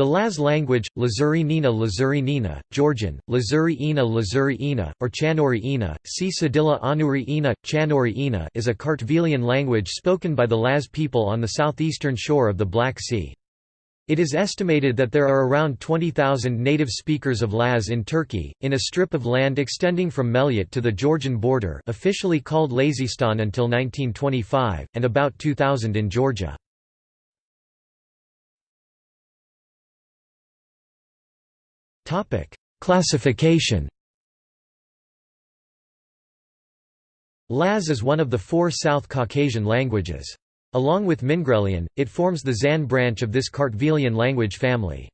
The Laz language, Lazuri Nina Lazuri Nina, Georgian, Lazuri Ina Lazuri Ina, or Chanori Ina, C. Sadilla Anuri Ina, Chanori Ina is a Kartvelian language spoken by the Laz people on the southeastern shore of the Black Sea. It is estimated that there are around 20,000 native speakers of Laz in Turkey, in a strip of land extending from Melyat to the Georgian border officially called Lazistan until 1925, and about 2,000 in Georgia. Classification Laz is one of the four South Caucasian languages. Along with Mingrelian, it forms the Zan branch of this Kartvelian language family.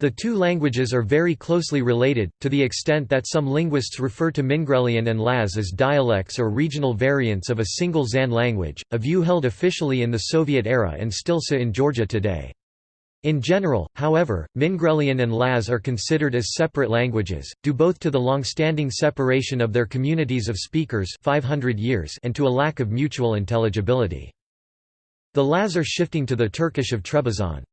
The two languages are very closely related, to the extent that some linguists refer to Mingrelian and Laz as dialects or regional variants of a single Zan language, a view held officially in the Soviet era and still so in Georgia today. In general, however, Mingrelian and Laz are considered as separate languages, due both to the long-standing separation of their communities of speakers 500 years and to a lack of mutual intelligibility. The Laz are shifting to the Turkish of Trebizond.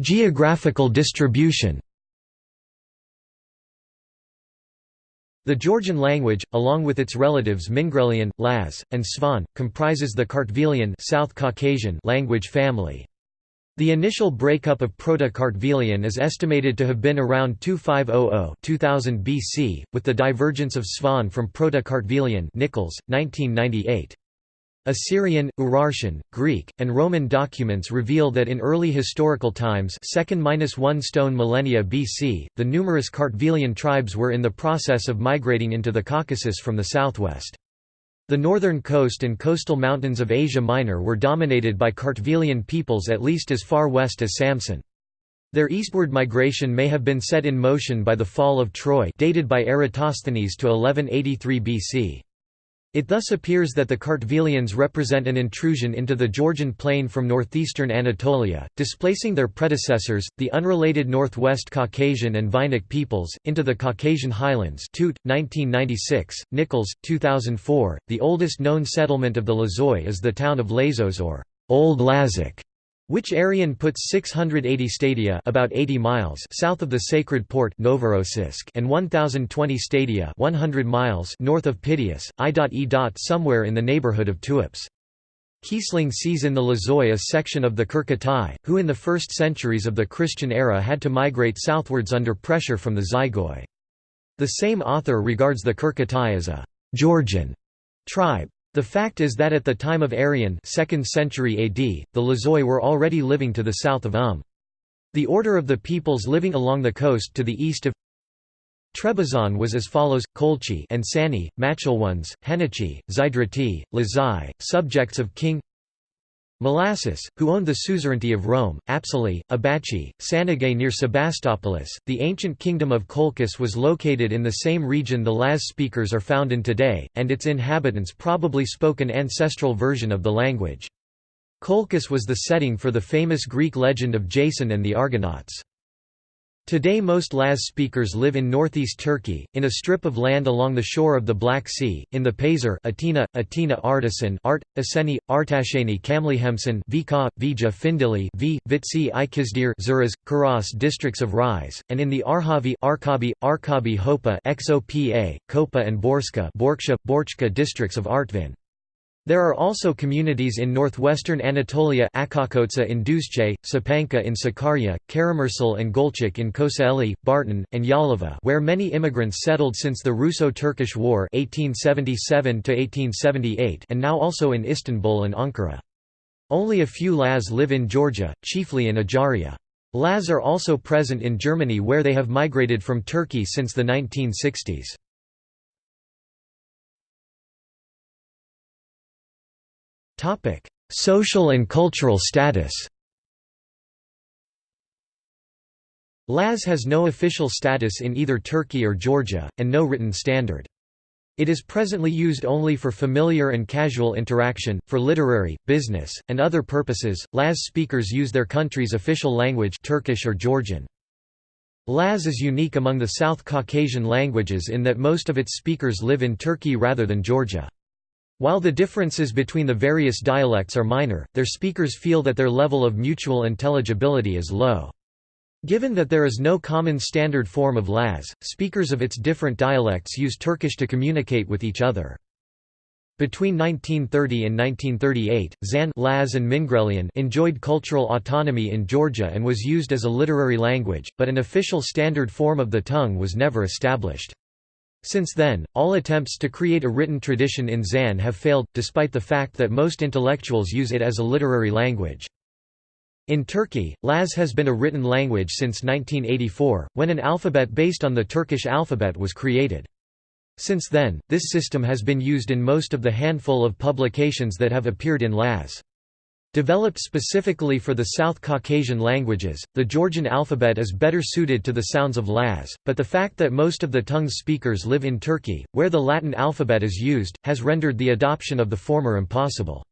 Geographical distribution The Georgian language, along with its relatives Mingrelian, Laz, and Svan, comprises the Kartvelian South Caucasian language family. The initial breakup of Proto-Kartvelian is estimated to have been around 2500 2000 BC, with the divergence of Svan from Proto-Kartvelian Nichols, 1998. Assyrian, Urartian, Greek, and Roman documents reveal that in early historical times 2nd–1 stone millennia BC, the numerous Kartvelian tribes were in the process of migrating into the Caucasus from the southwest. The northern coast and coastal mountains of Asia Minor were dominated by Kartvelian peoples at least as far west as Samsun. Their eastward migration may have been set in motion by the fall of Troy dated by Eratosthenes to 1183 BC. It thus appears that the Kartvelians represent an intrusion into the Georgian plain from northeastern Anatolia, displacing their predecessors, the unrelated Northwest Caucasian and Vainic peoples, into the Caucasian highlands Tuite, 1996, Nichols, 2004. The oldest known settlement of the Lazoi is the town of Lazos or Old Lazic, which Arrian puts 680 stadia about 80 miles south of the sacred port Novorossiysk and 1020 stadia 100 miles north of Pityus, I.E. somewhere in the neighborhood of Tuapse. Kiesling sees in the Lozoi a section of the Kırkatay, who in the first centuries of the Christian era had to migrate southwards under pressure from the Zygoi. The same author regards the Kırkatay as a «Georgian» tribe. The fact is that at the time of Arrian 2nd century AD, the Lazoi were already living to the south of Um. The order of the peoples living along the coast to the east of Trebizond was as follows: Kolchi and Sani, Machelwans, Heniochi, Zydrati, Lazai, subjects of King Malassus, who owned the suzerainty of Rome, Apsali, Abachi, Sanagay near Sebastopolis. The ancient kingdom of Colchis was located in the same region the Laz speakers are found in today, and its inhabitants probably spoke an ancestral version of the language. Colchis was the setting for the famous Greek legend of Jason and the Argonauts. Today most Laz speakers live in northeast Turkey, in a strip of land along the shore of the Black Sea, in the Pazar Atina, Atina Artisan Art, Aseni, Artasheni Kamlihemsen Vika, Vija Findili v, Vitsi Ikizdir Zuras, Kuras districts of Rize, and in the Arhavi Arkabi, Arkabi Hopa XOPA, Kopa and Borska Borksha, Borchka districts of Artvin. There are also communities in northwestern Anatolia Akakotsa in Duzce, Sapanca in Sakarya, Karamürsel and Gölcük in Kocaeli, Bartın, and Yalova where many immigrants settled since the Russo-Turkish War 1877 and now also in Istanbul and Ankara. Only a few Laz live in Georgia, chiefly in Ajaria. Laz are also present in Germany where they have migrated from Turkey since the 1960s. Social and cultural status Laz has no official status in either Turkey or Georgia, and no written standard. It is presently used only for familiar and casual interaction, for literary, business, and other purposes. Laz speakers use their country's official language Turkish or Georgian. Laz is unique among the South Caucasian languages in that most of its speakers live in Turkey rather than Georgia. While the differences between the various dialects are minor, their speakers feel that their level of mutual intelligibility is low. Given that there is no common standard form of Laz, speakers of its different dialects use Turkish to communicate with each other. Between 1930 and 1938, Zan Laz and Mingrelian enjoyed cultural autonomy in Georgia and was used as a literary language, but an official standard form of the tongue was never established. Since then, all attempts to create a written tradition in Zan have failed, despite the fact that most intellectuals use it as a literary language. In Turkey, Laz has been a written language since 1984, when an alphabet based on the Turkish alphabet was created. Since then, this system has been used in most of the handful of publications that have appeared in Laz. Developed specifically for the South Caucasian languages, the Georgian alphabet is better suited to the sounds of Laz, but the fact that most of the tongue's speakers live in Turkey, where the Latin alphabet is used, has rendered the adoption of the former impossible.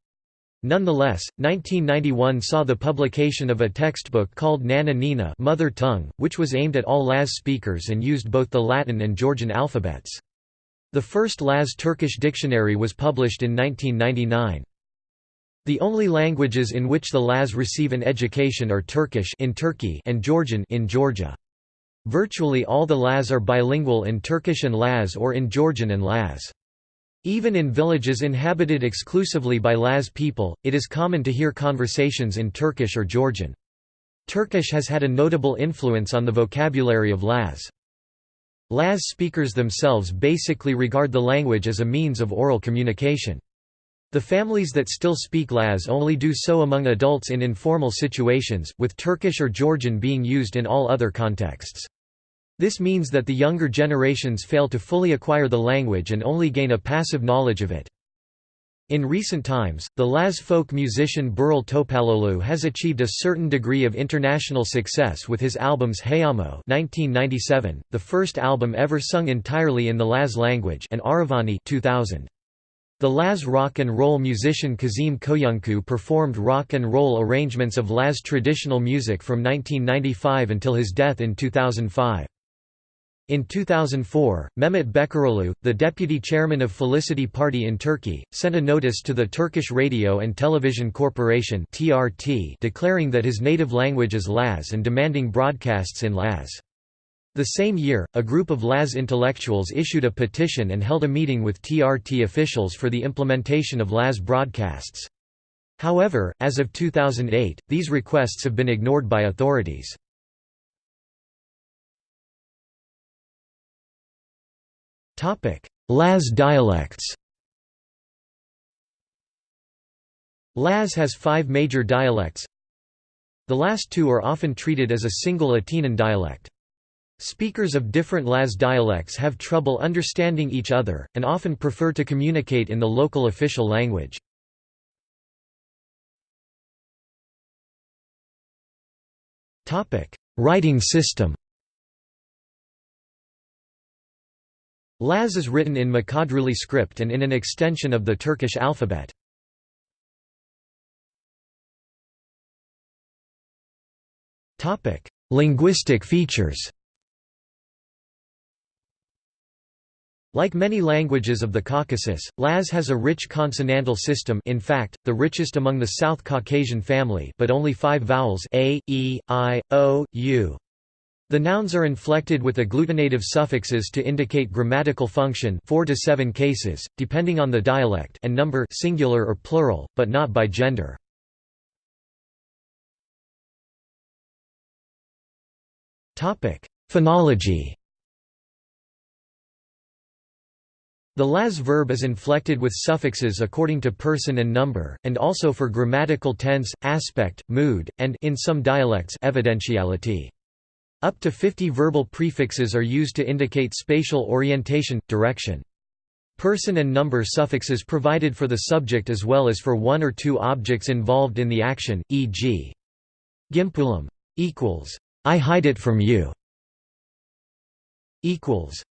Nonetheless, 1991 saw the publication of a textbook called Nana Nina Mother Tongue, which was aimed at all Laz speakers and used both the Latin and Georgian alphabets. The first Laz Turkish dictionary was published in 1999. The only languages in which the Laz receive an education are Turkish in Turkey and Georgian in Georgia. Virtually all the Laz are bilingual in Turkish and Laz or in Georgian and Laz. Even in villages inhabited exclusively by Laz people, it is common to hear conversations in Turkish or Georgian. Turkish has had a notable influence on the vocabulary of Laz. Laz speakers themselves basically regard the language as a means of oral communication. The families that still speak Laz only do so among adults in informal situations, with Turkish or Georgian being used in all other contexts. This means that the younger generations fail to fully acquire the language and only gain a passive knowledge of it. In recent times, the Laz folk musician Birol Topaloğlu has achieved a certain degree of international success with his albums Hayamo (1997), the first album ever sung entirely in the Laz language, and Aravani 2000. The Laz rock and roll musician Kazim Koyuncu performed rock and roll arrangements of Laz traditional music from 1995 until his death in 2005. In 2004, Mehmet Bekaroğlu, the deputy chairman of Felicity Party in Turkey, sent a notice to the Turkish Radio and Television Corporation (TRT) declaring that his native language is Laz and demanding broadcasts in Laz. The same year, a group of Laz intellectuals issued a petition and held a meeting with TRT officials for the implementation of Laz broadcasts. However, as of 2008, these requests have been ignored by authorities. Laz dialects Laz has five major dialects. The last two are often treated as a single Atenan dialect. Speakers of different Laz dialects have trouble understanding each other, and often prefer to communicate in the local official language. Writing system Laz is written in Mkhedruli script and in an extension of the Turkish alphabet. Linguistic features Like many languages of the Caucasus, Laz has a rich consonantal system in fact, the richest among the South Caucasian family but only five vowels a, e, i, o, u. The nouns are inflected with agglutinative suffixes to indicate grammatical function 4 to 7 cases, depending on the dialect and number singular or plural, but not by gender. Phonology The Laz verb is inflected with suffixes according to person and number, and also for grammatical tense, aspect, mood, and in some dialects evidentiality. Up to 50 verbal prefixes are used to indicate spatial orientation, direction. Person and number suffixes provided for the subject as well as for one or two objects involved in the action, e.g. Gimpulam equals I hide it from you equals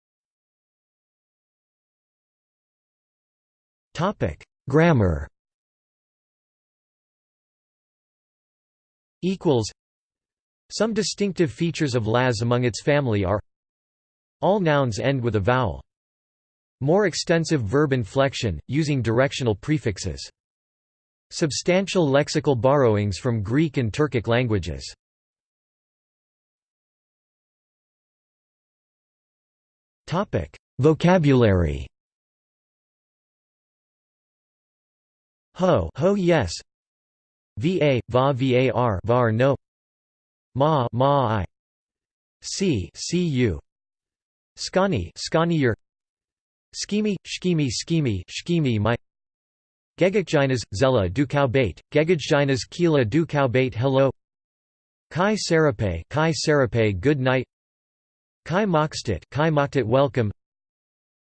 Topic Grammar equals some distinctive features of Laz among its family are All nouns end with a vowel. More extensive verb inflection, using directional prefixes. Substantial lexical borrowings from Greek and Turkic languages. Vocabulary Ho ho yes. Va, va var var no. Ma ma I. See see you Skani your Skimi, shkimi skimi shkimi my. Gegagjinas, zela du bait, Gegagjinas kila du bait hello. Kai sarape Kai sarape good night. Kai mokstit Kai moktit welcome.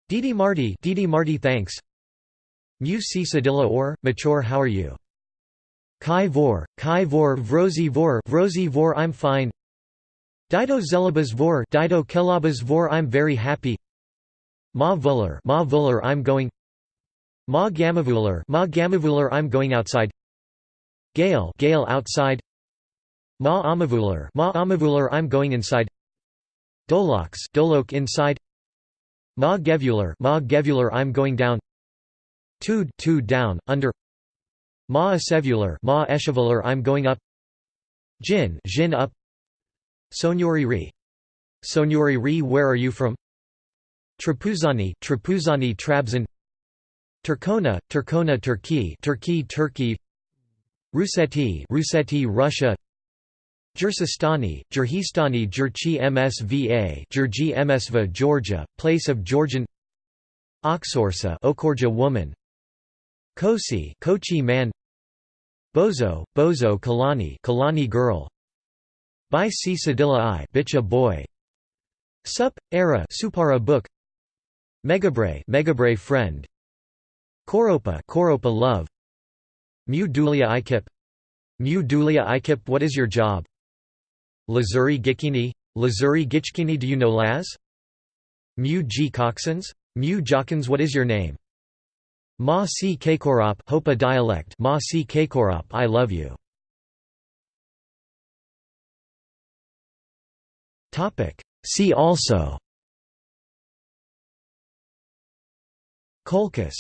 Didi Marty Didi Marty thanks Mu si sadilla or, mature how are you? Kai vor, Kai vor vrozi vor vrozi vor I'm fine. Dido zelabas vor Dido kelabas vor I'm very happy. Ma vuller Ma vuller I'm going. Ma gamavuller Ma gamavuller I'm going outside. Gale Gale outside. Ma amavuller Ma amavuller I'm going inside. Dolox Dolok inside. Ma gevuller Ma gevuller I'm going down Tud two down under Ma esevular Ma eshevular I'm going up. Jin Jin up. Sonyori ri. Sonyori ri where are you from? Trapuzani Trapuzani Trabzon. Turkona Turkona Turkey Turkey Turkey. Ruseti Ruseti Russia. Jursistani, Jurhistani Jurchi MSVA Jurji MSVA Georgia, place of Georgian. Oxorsa Okorja woman Kosi Kochi man. Bozo Bozo Kalani Kalani girl. By C Sadilla I Bicha boy. Sup era Supara book. Megabre Megabre friend. Koropa Koropa love. Mu Dulia Ikip. Mu Dulia Ikip what is your job? Lazuri Gikini Lazuri Gichkini do you know Laz? Mu G Coxons Mu Jockins what is your name Ma si Kekorop Hopa dialect Ma si Kekorop I love you. Topic. See also. Colchis